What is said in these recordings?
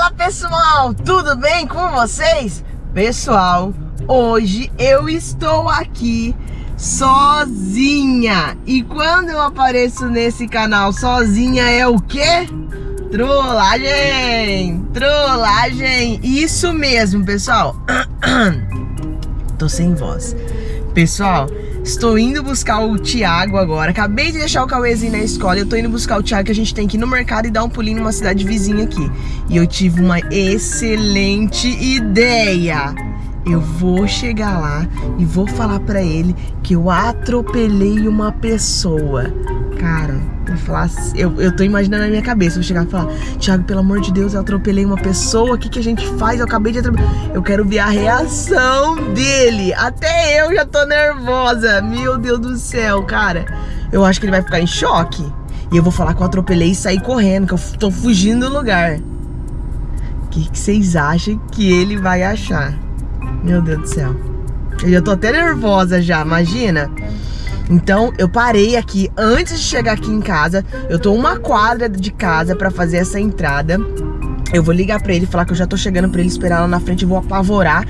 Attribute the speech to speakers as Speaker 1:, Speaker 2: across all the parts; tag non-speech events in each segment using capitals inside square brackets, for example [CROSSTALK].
Speaker 1: Fala pessoal, tudo bem com vocês? Pessoal, hoje eu estou aqui sozinha E quando eu apareço nesse canal sozinha é o quê? Trollagem! Trollagem! Isso mesmo, pessoal [CLEARS THROAT] Tô sem voz Pessoal, Estou indo buscar o Thiago agora. Acabei de deixar o Cauêzinho na escola. Eu tô indo buscar o Thiago que a gente tem que ir no mercado e dar um pulinho numa cidade vizinha aqui. E eu tive uma excelente ideia. Eu vou chegar lá e vou falar pra ele que eu atropelei uma pessoa. Cara, eu, falar assim, eu, eu tô imaginando na minha cabeça, vou chegar e falar, Thiago, pelo amor de Deus, eu atropelei uma pessoa, o que, que a gente faz? Eu acabei de atropelar. Eu quero ver a reação dele. Até eu já tô nervosa. Meu Deus do céu, cara. Eu acho que ele vai ficar em choque. E eu vou falar que eu atropelei e sair correndo, que eu tô fugindo do lugar. O que, que vocês acham que ele vai achar? Meu Deus do céu. Eu já tô até nervosa já, imagina. Então eu parei aqui antes de chegar aqui em casa. Eu tô uma quadra de casa pra fazer essa entrada. Eu vou ligar pra ele, falar que eu já tô chegando pra ele esperar lá na frente, vou apavorar.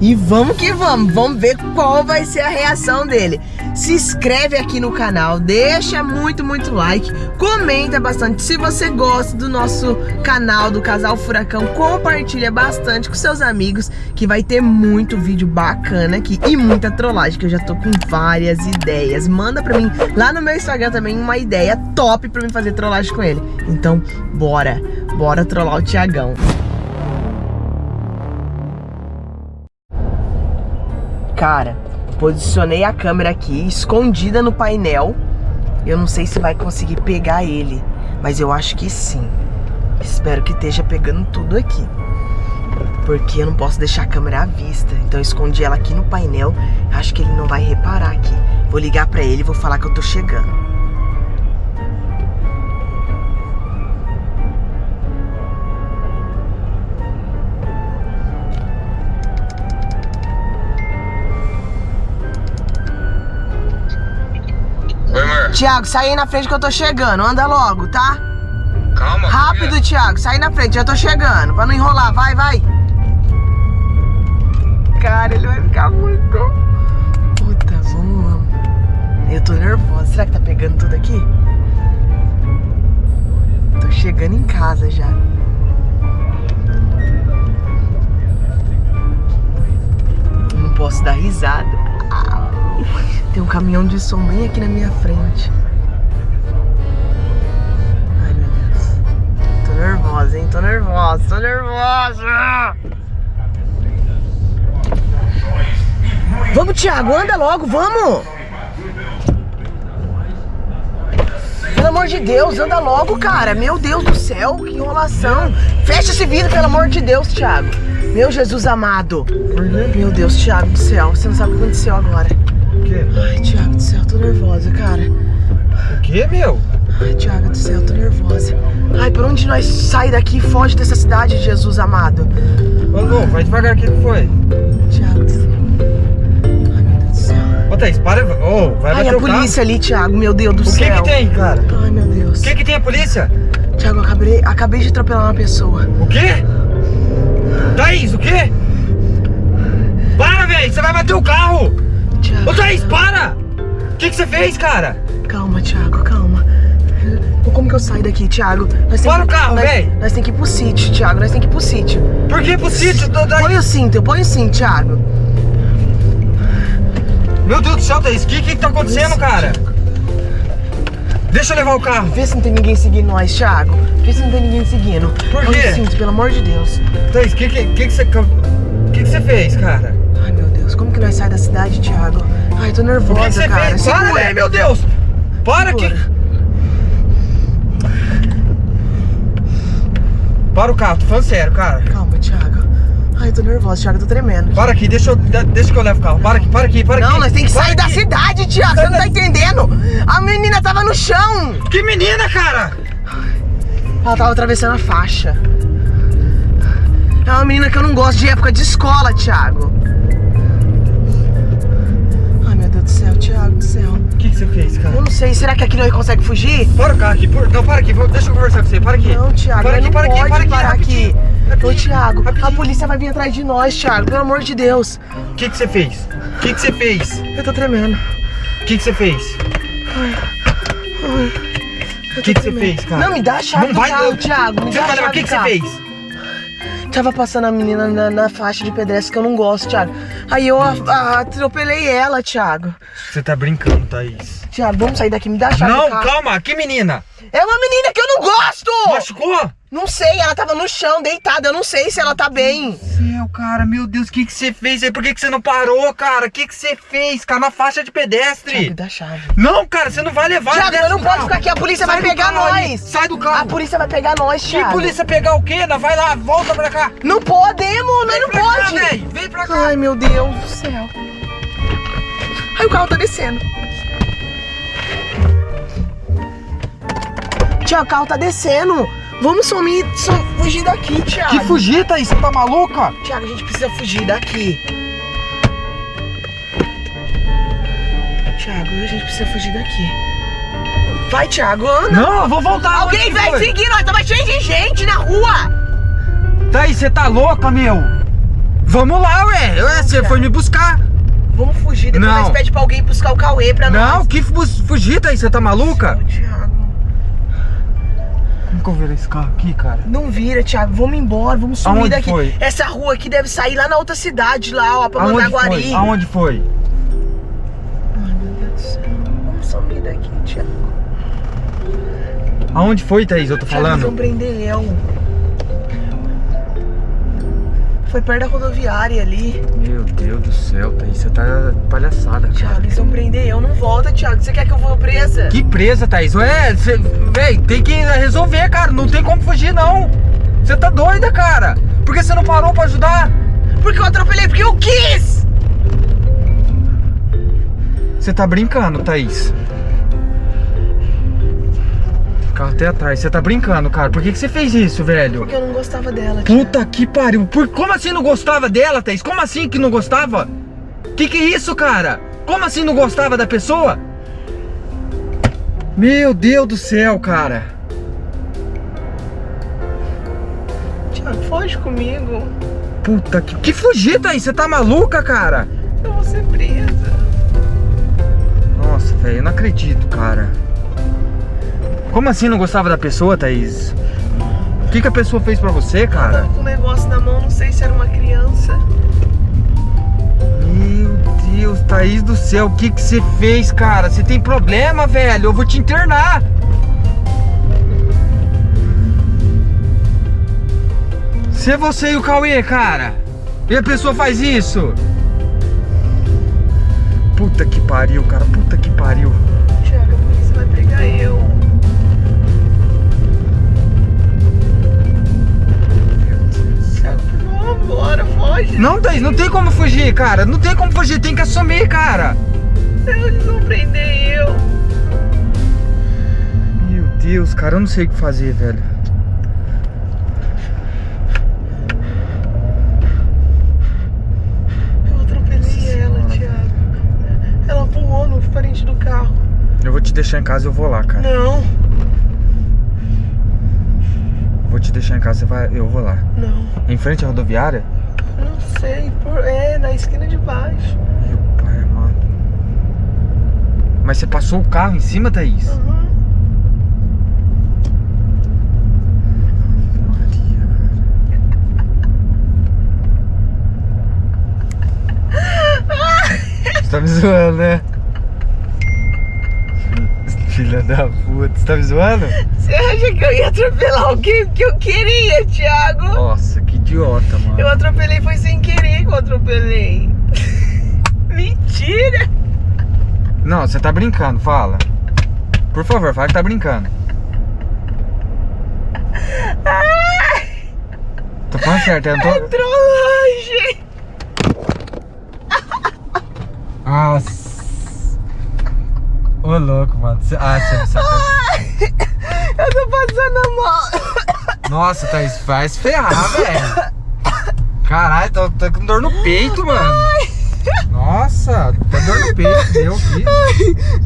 Speaker 1: E vamos que vamos, vamos ver qual vai ser a reação dele. Se inscreve aqui no canal, deixa muito, muito like, comenta bastante. Se você gosta do nosso canal, do Casal Furacão, compartilha bastante com seus amigos, que vai ter muito vídeo bacana aqui e muita trollagem, que eu já tô com várias ideias. Manda pra mim lá no meu Instagram também uma ideia top pra mim fazer trollagem com ele. Então, bora, bora trollar o Tiagão. Cara, posicionei a câmera aqui, escondida no painel. Eu não sei se vai conseguir pegar ele, mas eu acho que sim. Espero que esteja pegando tudo aqui. Porque eu não posso deixar a câmera à vista. Então eu escondi ela aqui no painel. Acho que ele não vai reparar aqui. Vou ligar pra ele e vou falar que eu tô chegando. Tiago, sai aí na frente que eu tô chegando. Anda logo, tá?
Speaker 2: Calma.
Speaker 1: Rápido, Tiago. Sai na frente, já tô chegando. Pra não enrolar. Vai, vai. Cara, ele vai ficar muito... Puta, vamos, vamos. Eu tô nervosa. Será que tá pegando tudo aqui? Tô chegando em casa já. Não posso dar risada. Tem um caminhão de som bem aqui na minha frente. Ai, meu Deus. Tô nervosa, hein? Tô nervosa, tô nervosa! Vamos, Thiago, anda logo, vamos! Pelo amor de Deus, anda logo, cara. Meu Deus do céu, que enrolação. Fecha esse vidro, pelo amor de Deus, Thiago. Meu Jesus amado. Meu Deus, Thiago do céu, você não sabe o que aconteceu agora.
Speaker 2: O quê?
Speaker 1: Ai, Thiago do céu, tô nervosa, cara.
Speaker 2: O quê, meu?
Speaker 1: Ai, Thiago do céu, tô nervosa. Ai, por onde nós sai daqui e foge dessa cidade, Jesus amado?
Speaker 2: Ô, Lu, vai devagar, o que que foi?
Speaker 1: Thiago do céu. Ai, meu Deus do céu.
Speaker 2: Ô, Thaís, para, ô, vai
Speaker 1: Ai, a
Speaker 2: o carro.
Speaker 1: polícia ali, Thiago, meu Deus do
Speaker 2: O que
Speaker 1: céu.
Speaker 2: que tem, cara?
Speaker 1: Ai, meu Deus.
Speaker 2: O que que tem a polícia?
Speaker 1: Thiago, eu acabei, acabei de atropelar uma pessoa.
Speaker 2: O quê? Thaís, o quê? Para, velho, você vai bater o carro.
Speaker 1: Thiago,
Speaker 2: Ô, Thaís, para. O que que você fez, cara?
Speaker 1: calma, Thiago, calma. Como que eu saio daqui, Thiago? Nós
Speaker 2: Para
Speaker 1: que-
Speaker 2: o carro,
Speaker 1: nós-
Speaker 2: véi.
Speaker 1: Nós tem que ir pro sítio, Thiago, nós tem que ir pro sítio.
Speaker 2: Por que pro sítio? Thaís?
Speaker 1: Põe o cinto, põe o cinto, Thiago.
Speaker 2: Meu Deus do céu, Thaís, o que que tá acontecendo, cara? Deixa eu levar o carro.
Speaker 1: Vê se não tem ninguém seguindo nós, Thiago. Vê se não tem ninguém seguindo.
Speaker 2: Por quê?
Speaker 1: o cinto, pelo amor de Deus.
Speaker 2: Thaís, o que que, que que você... Que que você fez, cara?
Speaker 1: Deus, como que nós sai da cidade, Thiago? Ai, tô
Speaker 2: que
Speaker 1: nervosa,
Speaker 2: que
Speaker 1: cara.
Speaker 2: fez? Para,
Speaker 1: Segura.
Speaker 2: velho, meu Deus. Para que...
Speaker 1: Segura.
Speaker 2: Para o carro, tô falando sério, cara.
Speaker 1: Calma, Thiago. Ai, tô nervosa, Thiago, tô tremendo.
Speaker 2: Para aqui, deixa eu, de- deixa que eu levo o carro. Para aqui, para aqui, para aqui.
Speaker 1: Não, nós tem que
Speaker 2: Para
Speaker 1: sair da
Speaker 2: aqui.
Speaker 1: cidade, Thiago. Você não tá entendendo? A menina tava no chão.
Speaker 2: Que menina, cara!
Speaker 1: Ela tava atravessando a faixa. É uma menina que eu não gosto de época de escola, Thiago. Deus do céu, Thiago do céu.
Speaker 2: O que, que você fez, cara?
Speaker 1: Eu não sei, será que aqui não consegue fugir?
Speaker 2: Para o carro aqui, por... não, para aqui, deixa eu conversar com você, para aqui.
Speaker 1: Não, Thiago,
Speaker 2: para aqui, para aqui, para aqui,
Speaker 1: parar
Speaker 2: rapidinho.
Speaker 1: aqui. Thiago, a
Speaker 2: Rapidinho.
Speaker 1: polícia vai vir atrás de nós, Thiago, pelo amor de Deus.
Speaker 2: O que que você fez? O que que você fez?
Speaker 1: Eu tô tremendo.
Speaker 2: O que que você fez?
Speaker 1: Eu
Speaker 2: O que que você fez, cara?
Speaker 1: Não, me dá a chave
Speaker 2: Não
Speaker 1: do
Speaker 2: vai,
Speaker 1: carro,
Speaker 2: não.
Speaker 1: Thiago. Me
Speaker 2: Você
Speaker 1: dá a
Speaker 2: vai
Speaker 1: chave
Speaker 2: o que que você fez?
Speaker 1: Tava passando a menina na, na faixa de pedestre que eu não gosto, Thiago. Aí eu a- a- atropelei ela, Thiago.
Speaker 2: Você tá brincando, Thaís.
Speaker 1: Thiago, vamos sair daqui, me dá a chave
Speaker 2: Não, calma, que menina?
Speaker 1: É uma menina que eu não gosto!
Speaker 2: Machucou?
Speaker 1: Não sei, ela tava no chão, deitada. Eu não sei se ela tá bem.
Speaker 2: Céu, cara, meu Deus, o que que você fez aí? Por que que você não parou, cara? O que que você fez, cara, na faixa de
Speaker 1: Thiago,
Speaker 2: pedestre?
Speaker 1: dá a chave.
Speaker 2: Não, cara, você não vai levar
Speaker 1: Thiago,
Speaker 2: desce
Speaker 1: eu não posso ficar aqui. A polícia
Speaker 2: Sai
Speaker 1: vai pegar nós.
Speaker 2: Sai do
Speaker 1: A
Speaker 2: carro.
Speaker 1: polícia vai pegar nós,
Speaker 2: Que
Speaker 1: Thiago.
Speaker 2: polícia pegar o quê? Não, vai lá, volta pra cá.
Speaker 1: Não podemos, nós não
Speaker 2: pra cá,
Speaker 1: pode.
Speaker 2: véi, Vem pra cá.
Speaker 1: Ai, meu Deus do céu. Ai, o carro tá descendo. Tiago, o carro tá descendo. Vamos sumir, sum- fugir daqui, Thiago.
Speaker 2: Que fugir, Thaís? Você tá maluca?
Speaker 1: Thiago, a gente precisa fugir daqui. Thiago, a gente precisa fugir daqui. Vai, Thiago, anda.
Speaker 2: Não, eu vou voltar.
Speaker 1: Alguém vai seguir nós, tava cheio de gente na rua.
Speaker 2: Thaís, você tá louca, meu? Vamos lá, ué. Ué, você foi me buscar.
Speaker 1: Vamos fugir, depois
Speaker 2: Não.
Speaker 1: nós pede pra alguém buscar o Cauê pra nós.
Speaker 2: Não, que fu- fugir, Thaís? Você tá maluca?
Speaker 1: Ô, Thiago.
Speaker 2: Como virei esse carro aqui, cara?
Speaker 1: Não vira, Thiago. Vamos embora, vamos sumir
Speaker 2: Aonde
Speaker 1: daqui.
Speaker 2: foi?
Speaker 1: Essa rua aqui deve sair lá na outra cidade, lá, ó, pra
Speaker 2: Aonde
Speaker 1: Mandaguari.
Speaker 2: foi? Aonde foi?
Speaker 1: Ai, meu Deus do céu. Vamos sumir daqui, Thiago.
Speaker 2: Aonde foi, Thaís? Eu tô
Speaker 1: Thiago,
Speaker 2: falando.
Speaker 1: prender eu. Foi perto da rodoviária ali.
Speaker 2: Meu Deus do céu, Thaís. Você tá palhaçada,
Speaker 1: Thiago,
Speaker 2: cara.
Speaker 1: eles vão prender eu. Não volta, Thiago. Você quer que eu vou presa?
Speaker 2: Que presa, Thaís? Ué, cê, véi, tem que resolver, cara. Não tem como fugir, não. Você tá doida, cara. Por que você não parou pra ajudar?
Speaker 1: Porque eu atropelei, porque eu quis!
Speaker 2: Você tá brincando, Thaís. Carro até atrás. Você tá brincando, cara. Por que, que você fez isso, velho?
Speaker 1: Porque eu não gostava dela, Thiago.
Speaker 2: Puta que pariu. Por, como assim não gostava dela, Thaís? Como assim que não gostava? Que que é isso, cara? Como assim não gostava da pessoa? Meu Deus do céu, cara.
Speaker 1: Thiago, foge comigo.
Speaker 2: Puta que... Que fugir, Thaís? Você tá maluca, cara?
Speaker 1: Eu vou ser presa.
Speaker 2: Nossa, velho, eu não acredito, cara. Como assim não gostava da pessoa, Thaís? O que, que a pessoa fez pra você, cara?
Speaker 1: Tava com um negócio na mão, não sei se era uma criança.
Speaker 2: Meu Deus, Thaís do céu, o que que você fez, cara? Você tem problema, velho? Eu vou te internar. Se é você e o Cauê, cara, e a pessoa faz isso? Puta que pariu, cara, puta que pariu.
Speaker 1: Thiago, a polícia vai pegar eu.
Speaker 2: Não, tem como fugir, cara. Não tem como fugir, tem que assumir, cara.
Speaker 1: Eles vão prender eu.
Speaker 2: Meu Deus, cara, eu não sei o que fazer, velho.
Speaker 1: Eu atropelei ela, Thiago. Ela voou no frente do carro.
Speaker 2: Eu vou te deixar em casa e eu vou lá, cara.
Speaker 1: Não,
Speaker 2: Vou te deixar em casa, vai, eu vou lá.
Speaker 1: não,
Speaker 2: Em frente à rodoviária?
Speaker 1: Não sei. Por... É, na esquina de baixo.
Speaker 2: Meu pai amado. Mas você passou o carro em cima, Thaís?
Speaker 1: Uhum.
Speaker 2: Você tá me zoando, né? Filha da puta, você tá me zoando?
Speaker 1: Você acha que eu ia atropelar alguém que eu queria, Thiago?
Speaker 2: Nossa, que idiota, mano.
Speaker 1: Eu atropelei, foi sem querer que eu atropelei. [LAUGHS] Mentira!
Speaker 2: Não, você tá brincando, fala. Por favor, fala que tá brincando.
Speaker 1: Ai,
Speaker 2: Tô falando certo, eu não tô.
Speaker 1: trollagem!
Speaker 2: Nossa. Ô louco, mano. Ah, você não sabe.
Speaker 1: Eu tô passando mal.
Speaker 2: Nossa, Thaís, faz ferrar, velho. Caralho, tô, tô com dor no peito, mano. Nossa, tá dor no peito, deu aqui.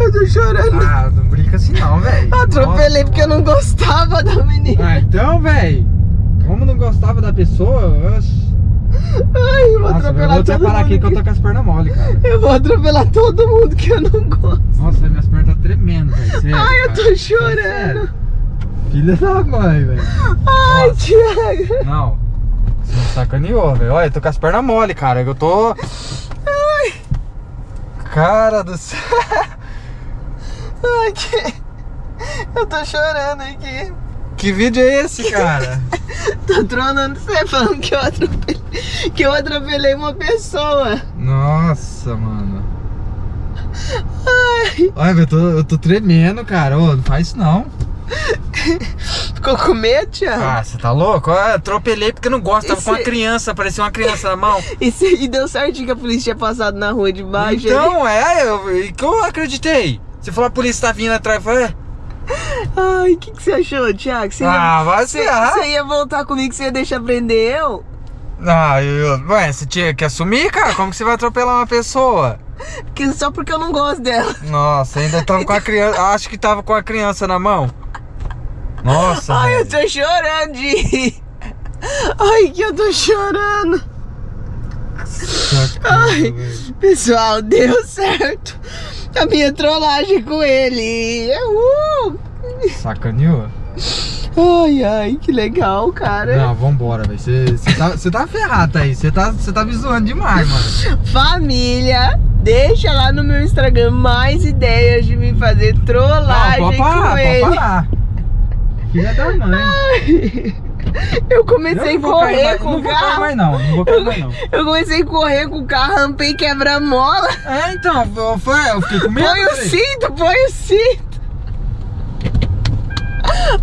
Speaker 1: Eu tô chorando.
Speaker 2: Ah, não brinca assim não, velho.
Speaker 1: Atropelei
Speaker 2: Nossa,
Speaker 1: porque eu não gostava da menina.
Speaker 2: Ah, então, velho. Como não gostava da pessoa, oxe.
Speaker 1: Ai, eu vou
Speaker 2: Nossa, eu
Speaker 1: atropelar
Speaker 2: vou até
Speaker 1: todo
Speaker 2: parar aqui que eu tô com as pernas mole, cara.
Speaker 1: Eu vou atropelar todo mundo que eu não gosto.
Speaker 2: Nossa, minhas pernas tá tremendo, velho.
Speaker 1: Ai, eu tô chorando.
Speaker 2: Sério. Filha da mãe, velho.
Speaker 1: Ai,
Speaker 2: Nossa.
Speaker 1: Thiago.
Speaker 2: Não. Você me sacaneou, velho. Olha, eu tô com as pernas mole, cara. Eu tô. Cara do céu.
Speaker 1: Ai, que... Eu tô chorando aqui.
Speaker 2: Que vídeo é esse, cara? [LAUGHS]
Speaker 1: Tô tronando você falando que eu atropelei, que eu atropelei uma pessoa.
Speaker 2: Nossa, mano.
Speaker 1: Ai,
Speaker 2: Olha, eu tô, eu tô tremendo, cara. Ô, não faz isso não. [LAUGHS]
Speaker 1: ficou com medo, Thiago?
Speaker 2: Ah, você tá louco? Eu atropelei porque eu não gosto. Tava com uma criança, parecia uma criança na mão.
Speaker 1: E, se- e deu certinho que a polícia tinha passado na rua de baixo. ali.
Speaker 2: Então, é, eu, que eu acreditei. Você falou a polícia tá vindo atrás, eu falei,
Speaker 1: Ai, o que, que você achou, Thiago? Você ia,
Speaker 2: ah, vai
Speaker 1: você,
Speaker 2: se ah.
Speaker 1: você ia voltar comigo, você ia deixar prender eu?
Speaker 2: Ah, eu, ué, você tinha que assumir, cara? Como que você vai atropelar uma pessoa?
Speaker 1: Porque, só porque eu não gosto dela.
Speaker 2: Nossa, ainda tava com a criança, acho que tava com a criança na mão. Nossa,
Speaker 1: Ai, eu
Speaker 2: velho.
Speaker 1: tô chorando de... Ai, que eu tô chorando.
Speaker 2: Sacanagem,
Speaker 1: Ai,
Speaker 2: velho.
Speaker 1: pessoal, deu certo. A minha trollagem com ele. Uhul.
Speaker 2: Sacaneou?
Speaker 1: Ai, ai, que legal, cara.
Speaker 2: Não, vambora, velho. Você tá, tá ferrado aí. Você tá, você tá me zoando demais, mano.
Speaker 1: Família, deixa lá no meu Instagram mais ideias de me fazer
Speaker 2: Não,
Speaker 1: trollagem
Speaker 2: pode parar,
Speaker 1: com
Speaker 2: pode
Speaker 1: ele.
Speaker 2: parar. Filha da mãe.
Speaker 1: Eu comecei a
Speaker 2: Eu não vou
Speaker 1: correr
Speaker 2: mais-
Speaker 1: com
Speaker 2: não
Speaker 1: o
Speaker 2: vou cair
Speaker 1: carro.
Speaker 2: mais não, não vou cair mais não.
Speaker 1: Eu comecei a correr com o carro, rampei quebra-mola.
Speaker 2: É, então, eu, foi, eu fiquei com medo.
Speaker 1: Põe o cinto, põe o cinto.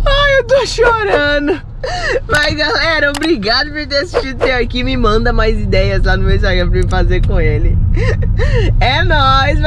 Speaker 1: Ai, eu tô chorando. Mas galera, obrigado por ter assistido até aqui. Me manda mais ideias lá no meu Instagram pra eu fazer com ele. É nóis.